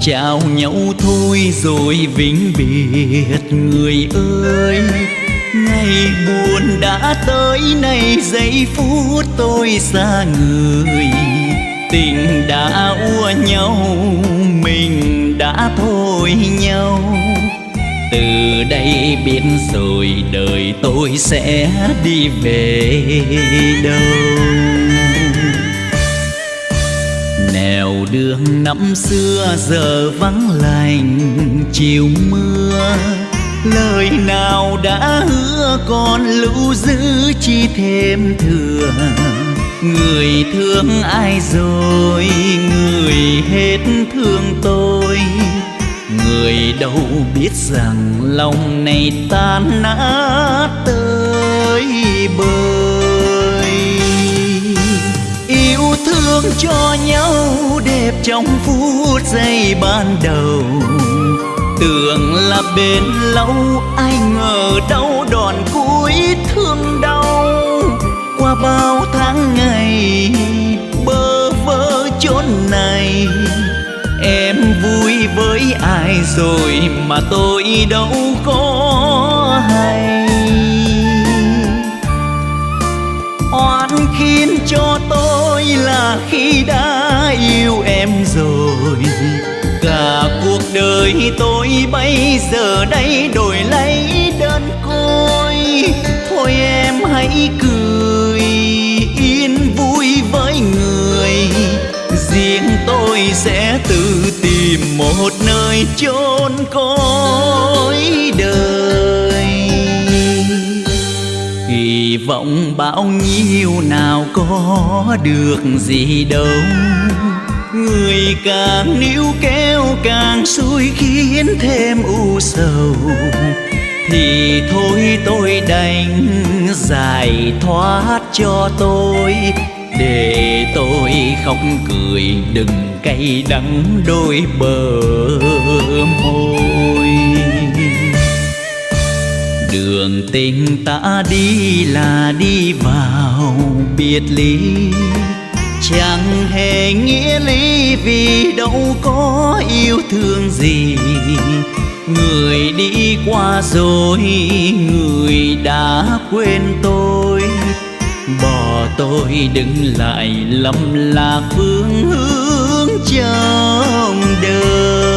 chào nhau thôi rồi vĩnh biệt. Người ơi, ngày buồn đã tới, nay giây phút tôi xa người. Tình đã ua nhau, mình đã thôi nhau. Từ đây biết rồi đời tôi sẽ đi về đâu nèo đường năm xưa giờ vắng lành, chiều mưa, lời nào đã hứa còn lưu giữ chi thêm thừa. Người thương ai rồi, người hết thương tôi. Người đâu biết rằng lòng này tan nát thương cho nhau đẹp trong phút giây ban đầu. Tưởng là bên lâu, ai ngờ đâu đòn cuối thương đau. Qua bao tháng ngày, bơ vơ chốn này, em vui với ai rồi mà tôi đâu có hay. Oan khiến cho khi đã yêu em rồi. Cả cuộc đời tôi bây giờ đây đổi lấy đơn côi. Thôi em hãy cười, yên vui với người. Riêng tôi sẽ tự tìm một nơi chôn con kỳ vọng bao nhiêu nào có được gì đâu. Người càng níu kéo càng xui khiến thêm u sầu. Thì thôi tôi đành giải thoát cho tôi, để tôi khóc cười đừng cay đắng đôi bờ môi đường tình ta đi là đi vào biệt ly. Chẳng hề nghĩa lý vì đâu có yêu thương gì. Người đi qua rồi, người đã quên tôi. Bỏ tôi đứng lại lầm lạc phương hướng trong đời.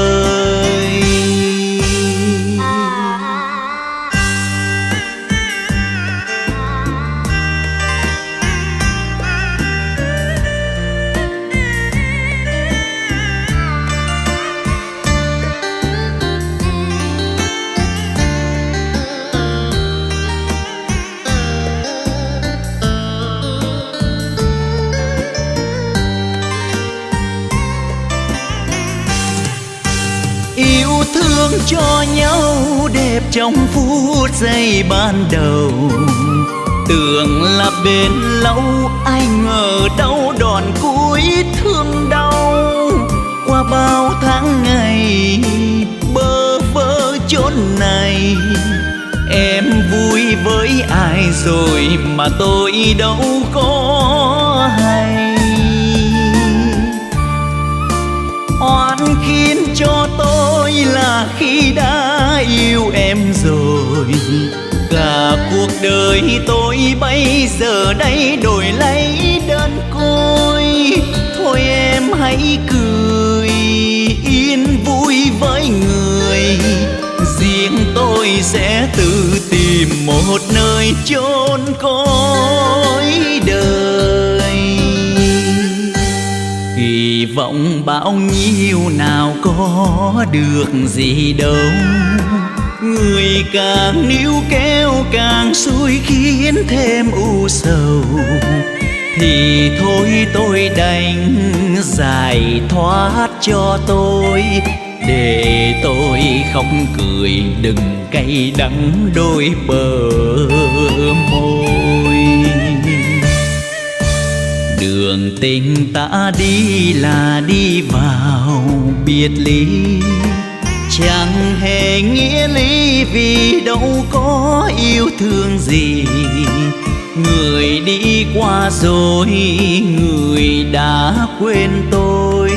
Thương cho nhau, đẹp trong phút giây ban đầu. Tưởng là bên lâu, ai ngờ đâu đòn cuối thương đau. Qua bao tháng ngày, bơ vơ chốn này, em vui với ai rồi mà tôi đâu có hay. Rồi. Cả cuộc đời tôi bây giờ đây đổi lấy đơn côi. Thôi em hãy cười, yên vui với người. Riêng tôi sẽ tự tìm một nơi chôn cõi đời. Kỳ vọng bao nhiêu nào có được gì đâu người càng níu kéo càng xui khiến thêm u sầu. Thì thôi tôi đành giải thoát cho tôi, để tôi khóc cười đừng cay đắng đôi bờ môi. Đường tình ta đi là đi vào, biệt ly chẳng hề nghĩa lý vì đâu có yêu thương gì. Người đi qua rồi, người đã quên tôi.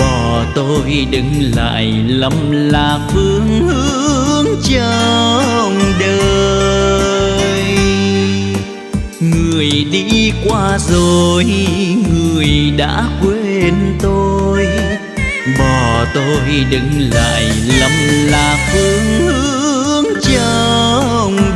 Bỏ tôi đứng lại lầm lạc phương hướng trong đời. Người đi qua rồi, người đã quên tôi bỏ tôi đứng lại lầm lạc phương hướng trong